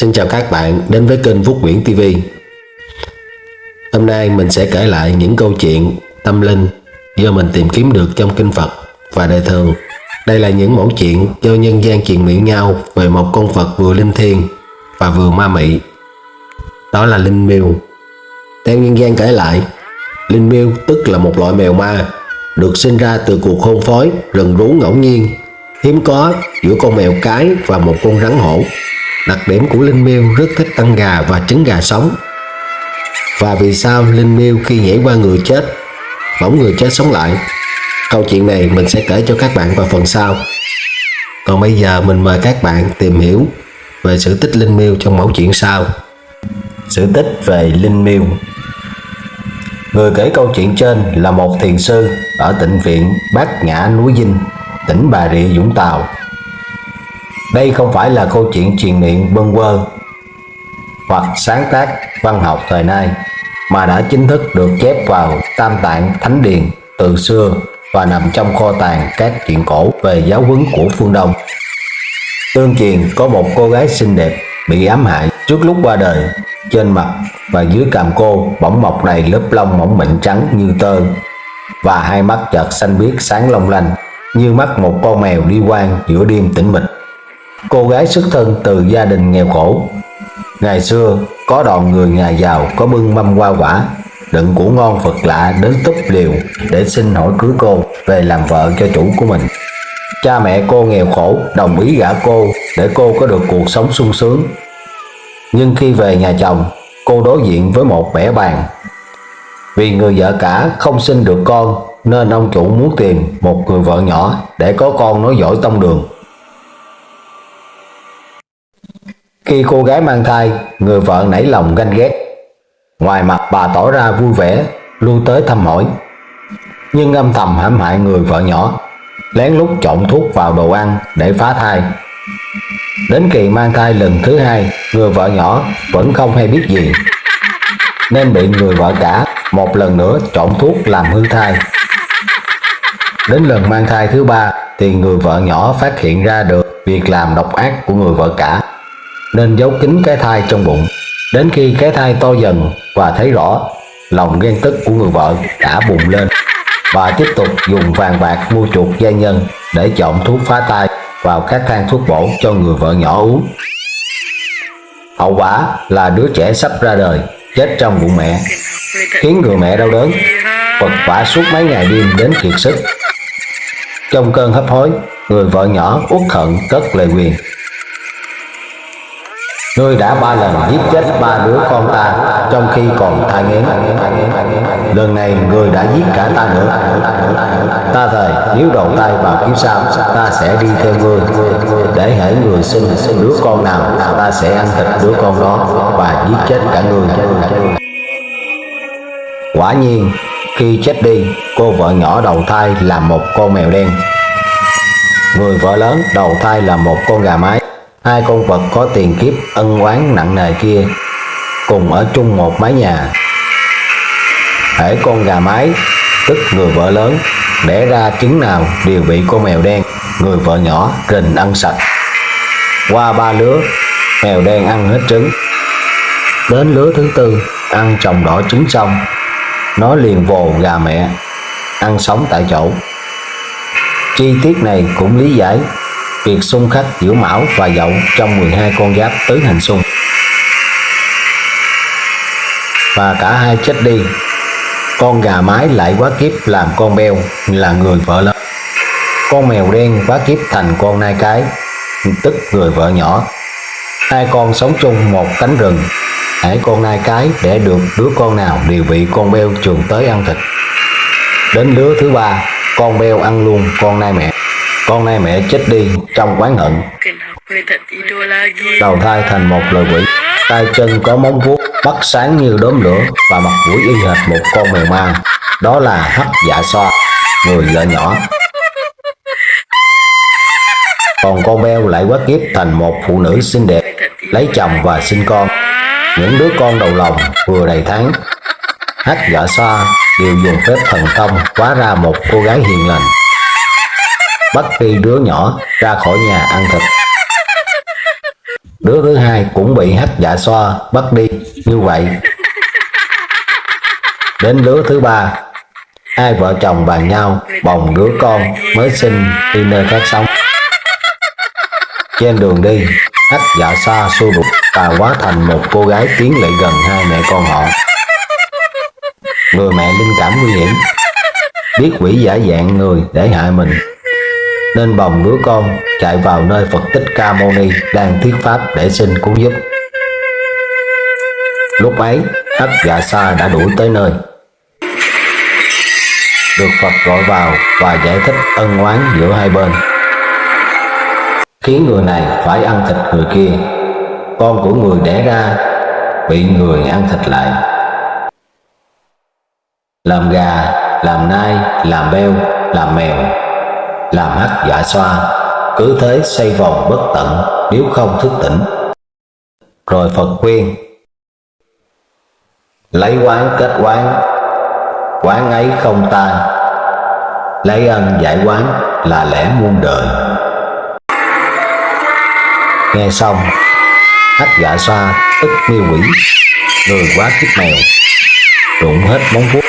Xin chào các bạn đến với kênh Phúc Nguyễn TV Hôm nay mình sẽ kể lại những câu chuyện tâm linh do mình tìm kiếm được trong kinh Phật và đời thường Đây là những mẫu chuyện do nhân gian truyền miệng nhau về một con Phật vừa linh thiêng và vừa ma mị. Đó là Linh Miêu. Theo nhân gian kể lại, Linh Miêu tức là một loại mèo ma, được sinh ra từ cuộc hôn phối rừng rú ngẫu nhiên, hiếm có giữa con mèo cái và một con rắn hổ. Đặc điểm của Linh Miêu rất thích ăn gà và trứng gà sống. Và vì sao Linh Miêu khi nhảy qua người chết, bỗng người chết sống lại? Câu chuyện này mình sẽ kể cho các bạn vào phần sau. Còn bây giờ mình mời các bạn tìm hiểu về sự tích Linh Miêu trong mẫu chuyện sau. Sự tích về Linh Miêu Người kể câu chuyện trên là một thiền sư ở tịnh viện Bát Nhã núi Dinh, tỉnh Bà Rịa Vũng Tàu đây không phải là câu chuyện truyền miệng bâng quơ hoặc sáng tác văn học thời nay, mà đã chính thức được chép vào Tam Tạng Thánh Điền từ xưa và nằm trong kho tàng các chuyện cổ về giáo huấn của phương Đông. Tương truyền, có một cô gái xinh đẹp bị ám hại trước lúc qua đời. Trên mặt và dưới cằm cô bỗng mọc đầy lớp lông mỏng mịn trắng như tơ và hai mắt chợt xanh biếc sáng long lanh, như mắt một con mèo đi quang giữa đêm tĩnh mịch. Cô gái xuất thân từ gia đình nghèo khổ. Ngày xưa, có đoàn người nhà giàu có bưng mâm hoa quả, đựng củ ngon Phật lạ đến túp liều để xin hỏi cưới cô về làm vợ cho chủ của mình. Cha mẹ cô nghèo khổ đồng ý gả cô để cô có được cuộc sống sung sướng. Nhưng khi về nhà chồng, cô đối diện với một bẻ bàn. Vì người vợ cả không sinh được con nên ông chủ muốn tìm một người vợ nhỏ để có con nói giỏi tông đường. Khi cô gái mang thai, người vợ nảy lòng ganh ghét. Ngoài mặt bà tỏ ra vui vẻ, lui tới thăm hỏi. Nhưng âm thầm hãm hại người vợ nhỏ, lén lút trộn thuốc vào đồ ăn để phá thai. Đến kỳ mang thai lần thứ hai, người vợ nhỏ vẫn không hay biết gì. Nên bị người vợ cả một lần nữa trộn thuốc làm hư thai. Đến lần mang thai thứ ba thì người vợ nhỏ phát hiện ra được việc làm độc ác của người vợ cả nên giấu kín cái thai trong bụng. Đến khi cái thai to dần và thấy rõ, lòng ghen tức của người vợ đã bùng lên. và tiếp tục dùng vàng bạc mua chuộc gia nhân để chọn thuốc phá thai vào các thang thuốc bổ cho người vợ nhỏ uống. Hậu quả là đứa trẻ sắp ra đời, chết trong bụng mẹ, khiến người mẹ đau đớn, vật vả suốt mấy ngày đêm đến kiệt sức. Trong cơn hấp hối, người vợ nhỏ uất hận cất lời quyền Ngươi đã ba lần giết chết ba đứa con ta, trong khi còn thai nghén. Lần này ngươi đã giết cả ta nữa. Ta thề, nếu đầu tay vào kiếm sao, ta sẽ đi theo ngươi để hãy người sinh đứa con nào, ta sẽ ăn thịt đứa con đó và giết chết cả người. Quả nhiên, khi chết đi, cô vợ nhỏ đầu thai là một con mèo đen. Người vợ lớn đầu thai là một con gà mái hai con vật có tiền kiếp ân oán nặng nề kia cùng ở chung một mái nhà. Hễ con gà mái, tức người vợ lớn, đẻ ra trứng nào đều bị con mèo đen, người vợ nhỏ rình ăn sạch. Qua ba lứa, mèo đen ăn hết trứng. Đến lứa thứ tư, ăn chồng đỏ trứng xong, nó liền vồ gà mẹ, ăn sống tại chỗ. Chi tiết này cũng lý giải việc xung khắc giữa Mão và Dậu trong 12 con giáp tứ hành xung. Và cả hai chết đi, con gà mái lại quá kiếp làm con beo là người vợ lớn. Con mèo đen quá kiếp thành con nai cái, tức người vợ nhỏ. Hai con sống chung một cánh rừng, hãy con nai cái để được đứa con nào đều bị con beo trường tới ăn thịt. Đến lứa thứ ba, con beo ăn luôn con nai mẹ. Con nay mẹ chết đi, trong quán hận. Đầu thai thành một lời quỷ, tay chân có móng vuốt Bắt sáng như đốm lửa và mặt mũi y hệt một con mèo ma. Đó là hắc dạ xoa, người vợ nhỏ. Còn con beo lại quá kiếp thành một phụ nữ xinh đẹp, lấy chồng và sinh con. Những đứa con đầu lòng vừa đầy tháng hắc dạ xoa đều dùng phép thần thông, hóa ra một cô gái hiền lành bắt đi đứa nhỏ ra khỏi nhà ăn thịt. đứa thứ hai cũng bị hách dạ xoa, bắt đi. Như vậy, đến đứa thứ ba, hai vợ chồng bàn nhau bồng đứa con mới sinh đi nơi khác sống. Trên đường đi, hách dạ xoa xua đục và hóa thành một cô gái tiến lại gần hai mẹ con họ. Người mẹ linh cảm nguy hiểm, biết quỷ giả dạng người để hại mình nên bồng đứa con chạy vào nơi Phật Tích Ca Mâu Ni đang thuyết pháp để xin cứu giúp. Lúc ấy, Hắc Dạ Sa đã đuổi tới nơi. Được Phật gọi vào và giải thích ân oán giữa hai bên. Khiến người này phải ăn thịt người kia. Con của người đẻ ra bị người ăn thịt lại. Làm gà, làm nai, làm beo, làm mèo, làm hắc dạ xoa, cứ thế xoay vòng bất tận, nếu không thức tỉnh. Rồi phật khuyên, lấy quán kết quán quán ấy không tan. Lấy ân giải quán là lẽ muôn đời. Nghe xong hắc dạ xoa tức miêu quỷ, người quá kiếp mèo, rụng hết móng vuốt,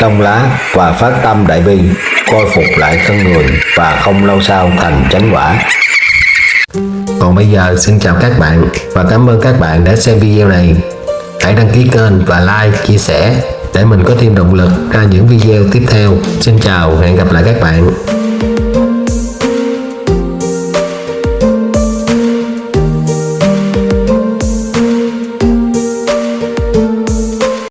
trong lá và phát tâm đại bi khôi phục lại thân người và không lâu sau thành chánh quả. Còn bây giờ, xin chào các bạn và cảm ơn các bạn đã xem video này. Hãy đăng ký kênh và like, chia sẻ để mình có thêm động lực ra những video tiếp theo. Xin chào hẹn gặp lại các bạn.